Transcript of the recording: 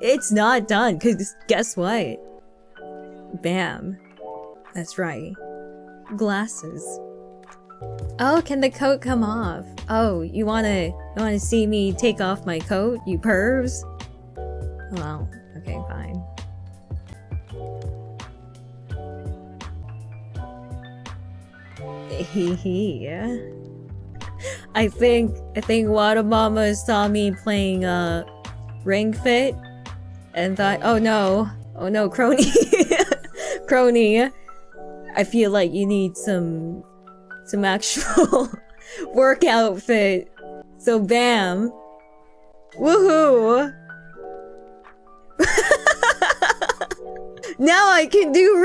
It's not done, cause guess what? Bam. That's right. Glasses. Oh, can the coat come off? Oh, you wanna you wanna see me take off my coat, you pervs? Well, okay, fine. Hee. I think I think Wada Mama saw me playing uh Ring Fit and thought, oh no, oh no, Kronii, Kronii. I feel like you need some some actual workout fit. So bam, woohoo! now I can do